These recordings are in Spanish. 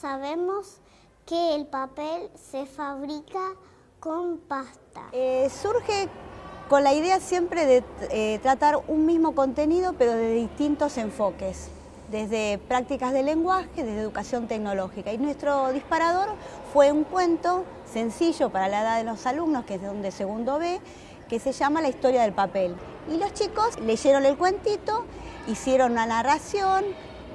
Sabemos que el papel se fabrica con pasta. Eh, surge con la idea siempre de eh, tratar un mismo contenido pero de distintos enfoques, desde prácticas de lenguaje, desde educación tecnológica. Y nuestro disparador fue un cuento sencillo para la edad de los alumnos, que es de segundo B, que se llama La historia del papel. Y los chicos leyeron el cuentito, hicieron una narración,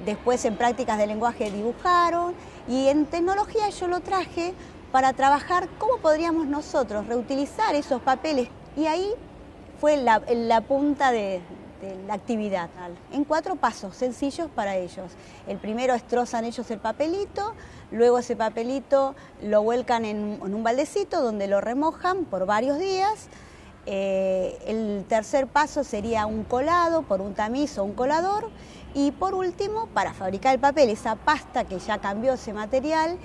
después en prácticas de lenguaje dibujaron y en tecnología yo lo traje para trabajar cómo podríamos nosotros reutilizar esos papeles y ahí fue la, punta de, la actividad. En cuatro pasos sencillos para ellos. El primero es trozan ellos el papelito, luego ese papelito lo vuelcan en, un baldecito donde lo remojan por varios días. Eh, el tercer paso sería un colado por un tamiz o un colador. Y por último, para fabricar el papel, esa pasta que ya cambió ese material,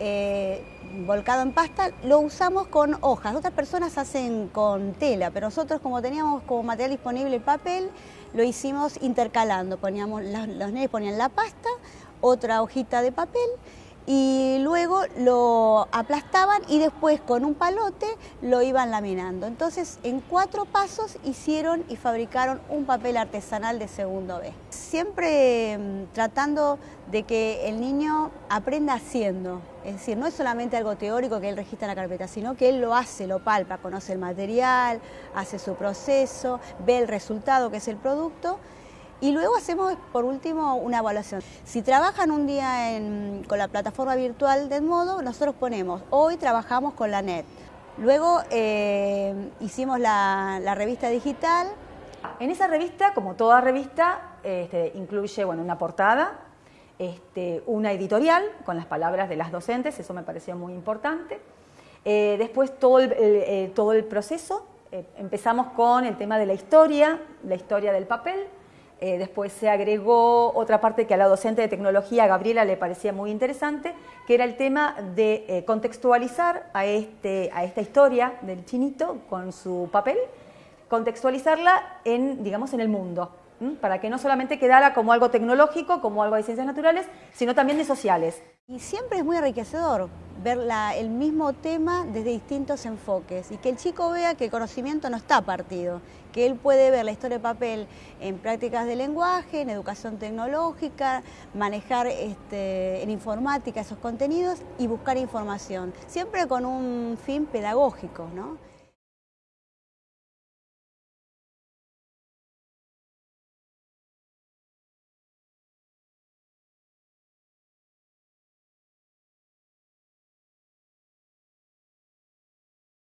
eh, volcado en pasta, lo usamos con hojas. Otras personas hacen con tela, pero nosotros como teníamos como material disponible el papel, lo hicimos intercalando. Poníamos, los nenes ponían la pasta, otra hojita de papel y luego lo aplastaban y después con un palote lo iban laminando. Entonces en cuatro pasos hicieron y fabricaron un papel artesanal de segundo B. Siempre mm, tratando de que el niño aprenda haciendo, es decir, no es solamente algo teórico que él registra en la carpeta, sino que él lo hace, lo palpa, conoce el material, hace su proceso, ve el resultado que es el producto y luego hacemos, por último, una evaluación. Si trabajan un día con la plataforma virtual del modo, nosotros ponemos, hoy trabajamos con la NET. Luego eh, hicimos la, revista digital. En esa revista, como toda revista, este, incluye bueno, una portada, este, una editorial con las palabras de las docentes, eso me pareció muy importante. Eh, después todo el, eh, todo el proceso, empezamos con el tema de la historia, la historia del papel, eh, después se agregó otra parte que a la docente de tecnología, Gabriela, le parecía muy interesante, que era el tema de eh, contextualizar a, este, a esta historia del chinito con su papel, contextualizarla en, digamos, en el mundo, para que no solamente quedara como algo tecnológico, como algo de ciencias naturales, sino también de sociales. Y siempre es muy enriquecedor ver el mismo tema desde distintos enfoques y que el chico vea que el conocimiento no está partido, que él puede ver la historia de papel en prácticas de lenguaje, en educación tecnológica, manejar este, en informática esos contenidos y buscar información, siempre con un fin pedagógico. ¿no?